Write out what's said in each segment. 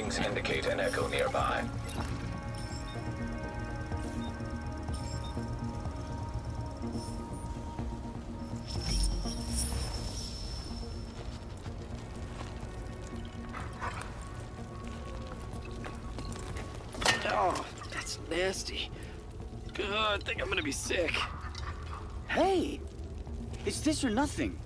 Readings indicate an echo nearby. Oh, that's nasty. God, I think I'm gonna be sick. Hey! It's this or nothing.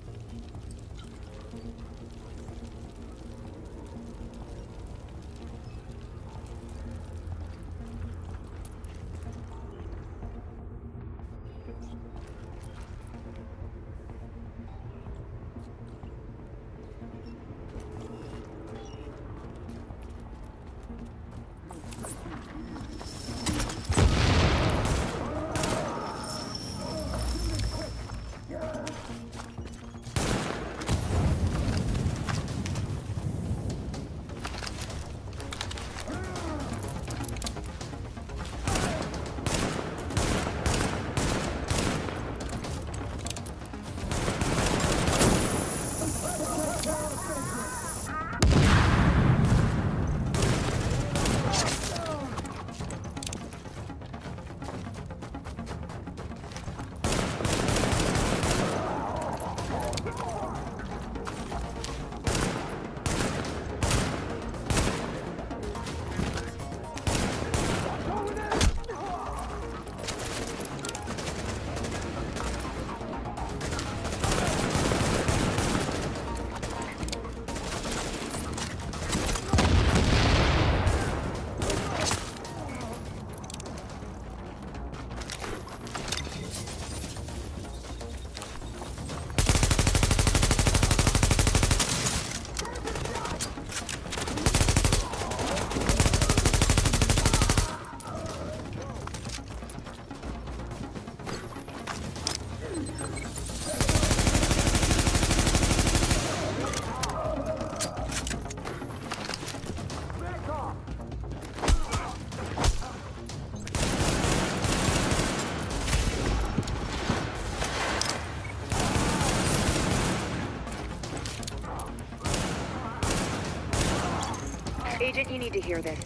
Agent, you need to hear this.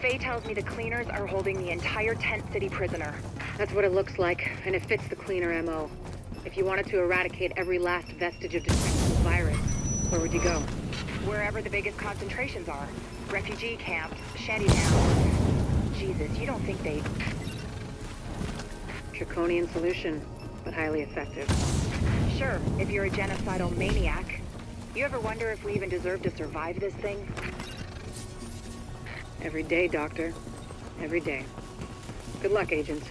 Faye tells me the cleaners are holding the entire Tent City prisoner. That's what it looks like, and it fits the cleaner MO. If you wanted to eradicate every last vestige of detectable virus, where would you go? Wherever the biggest concentrations are. Refugee camps, shanty towns. Jesus, you don't think they... Draconian solution, but highly effective. Sure, if you're a genocidal maniac. You ever wonder if we even deserve to survive this thing? Every day, Doctor. Every day. Good luck, agents.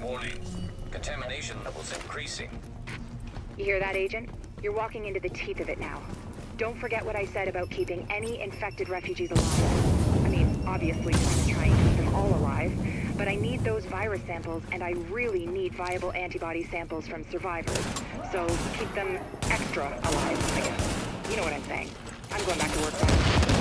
Warning. Contamination levels increasing. You hear that, Agent? You're walking into the teeth of it now. Don't forget what I said about keeping any infected refugees alive. I mean, obviously, we're gonna try and keep them all alive, but I need those virus samples, and I really need viable antibody samples from survivors. So keep them extra alive, I guess. You know what I'm saying. I'm going back to work now.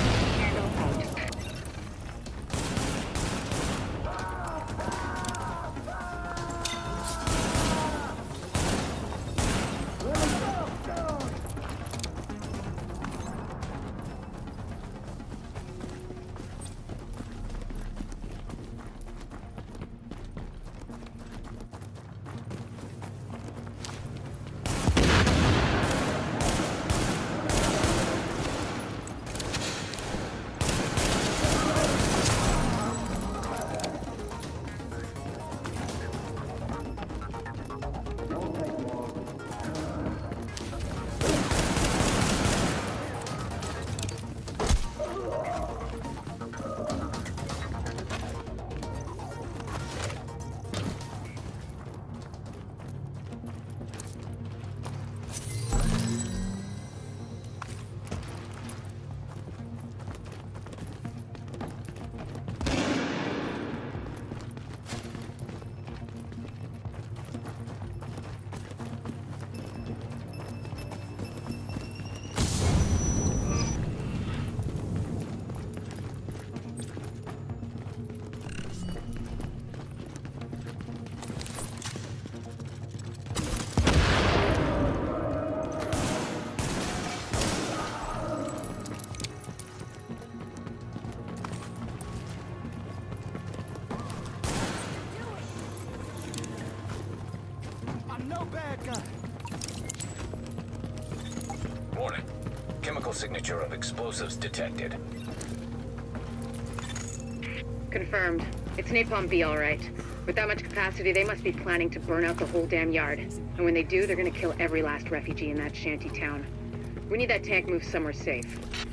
Warning. Chemical signature of explosives detected. Confirmed. It's Napalm B, all right. With that much capacity, they must be planning to burn out the whole damn yard. And when they do, they're gonna kill every last refugee in that shanty town. We need that tank moved somewhere safe.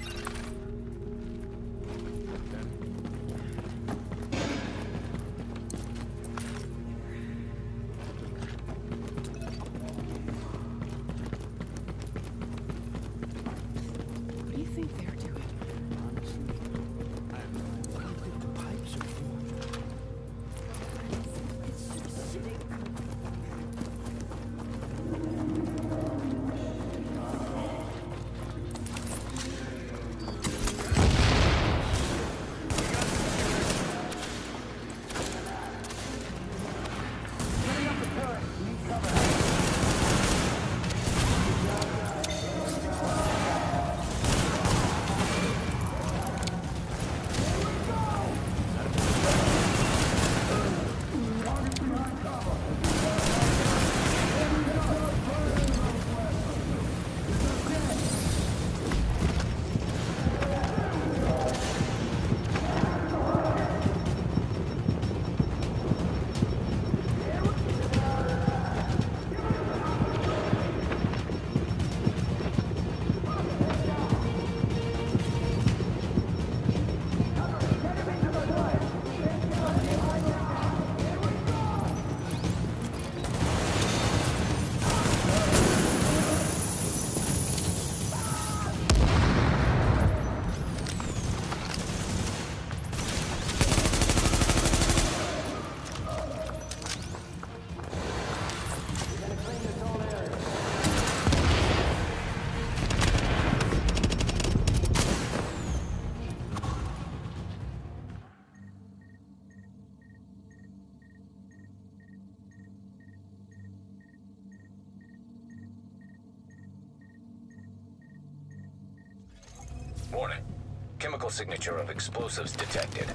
Signature of explosives detected.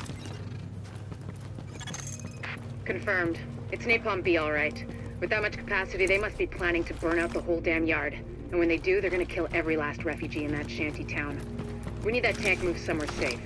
Confirmed. It's Napalm B, all right. With that much capacity, they must be planning to burn out the whole damn yard. And when they do, they're gonna kill every last refugee in that shanty town. We need that tank moved somewhere safe.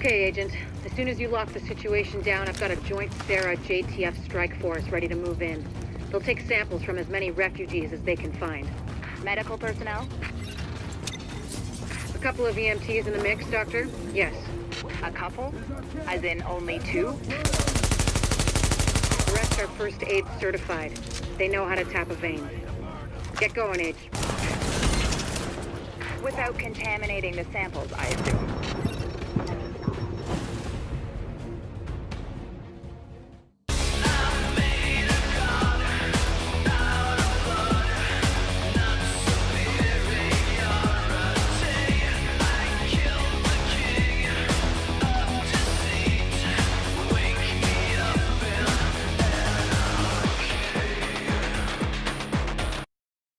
Okay, Agent. As soon as you lock the situation down, I've got a joint CERA JTF strike force ready to move in. They'll take samples from as many refugees as they can find. Medical personnel? A couple of EMTs in the mix, Doctor? Yes. A couple? As in only two? The rest are first aid certified. They know how to tap a vein. Get going, Age. Without contaminating the samples, I assume.